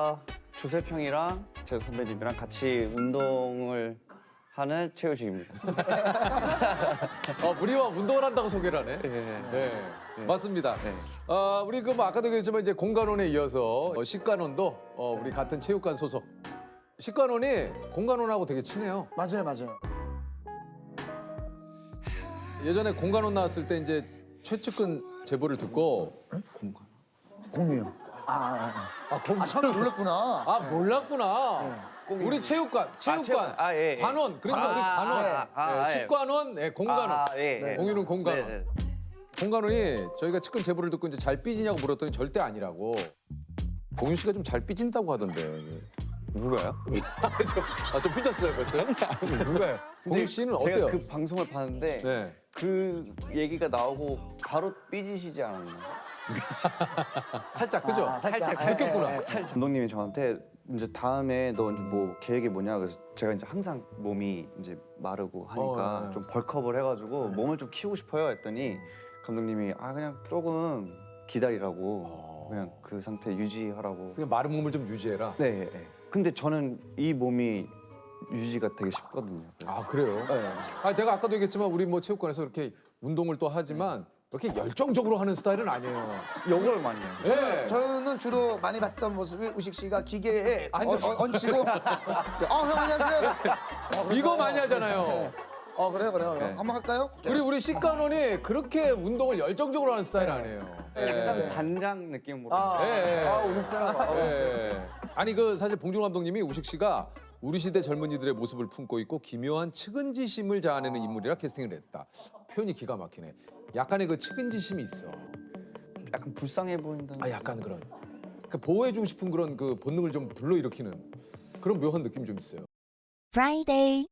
제가 조셉 형이랑 제 선배님이랑 같이 운동을 하는 최우식입니다. 어, 우리와 운동을 한다고 소개를 하네. 네. 네, 맞습니다. 아, 우리 그 뭐 아까도 얘기했지만 이제 공간원에 이어서 어, 식간원도 어, 우리 같은 체육관 소속. 식간원이 공간원하고 되게 친해요. 맞아요, 맞아요. 예전에 공간원 나왔을 때 이제 최측근 제보를 듣고 공유요. 아, 아, 아, 아. 공... 아 처음에 놀랐구나. 아 몰랐구나. 우리 체육관, 체육관, 체육관. 아, 예, 예. 관원, 그러니까 아, 우리 관원, 아, 아, 네, 예. 식관원, 네, 공간원, 아, 예, 예. 공유는 공간원. 네, 네. 공간원이 저희가 측근 제보를 듣고 이제 잘 삐지냐고 물었더니 절대 아니라고. 공윤 씨가 좀 잘 삐진다고 하던데. 누가요? 아, 좀 삐졌어요, 벌써? 누가요? 공윤 씨는 제가 어때요? 그 방송을 봤는데 네. 그 얘기가 나오고 바로 삐지시지 않았나? 살짝, 그죠? 아, 살짝. 느꼈구나. 예, 예, 예. 살짝. 감독님이 저한테 이제 다음에 너 이제 뭐 계획이 뭐냐 그래서 제가 이제 항상 몸이 이제 마르고 하니까 어, 네. 좀 벌크업을 해가지고 몸을 좀 키우고 싶어요 했더니 감독님이 아 그냥 조금 기다리라고 어. 그냥 그 상태 유지하라고. 그냥 마른 몸을 좀 유지해라. 네. 네. 근데 저는 이 몸이 유지가 되게 쉽거든요. 아, 그래요? 네. 아, 내가 아까도 얘기했지만 우리 뭐 체육관에서 이렇게 운동을 또 하지만 이렇게 열정적으로 하는 스타일은 아니에요. 욕을 많이 해요. 네. 저는 주로 많이 봤던 모습이 우식 씨가 기계에 어, 앉아서. 어, 얹히고 어, 형 안녕하세요. 어, 그래서- 이거 많이 하잖아요. 네. 어, 그래요, 그래요. 네. 한번 할까요? 그리고 우리 식간원이 그렇게 운동을 열정적으로 하는 스타일 아니에요. 약간 예. 반장 느낌으로. 아, 예, 예. 아 오셨어요? 아, 오셨어요? 예. 아니 그 사실 봉준호 감독님이 우식 씨가 우리 시대 젊은이들의 모습을 품고 있고 기묘한 측은지심을 자아내는 인물이라 캐스팅을 했다. 표현이 기가 막히네. 약간의 그 측은지심이 있어. 약간 불쌍해 보인다는. 아 약간 그런 그 보호해주고 싶은 그런 그 본능을 좀 불러일으키는 그런 묘한 느낌이 좀 있어요. Friday.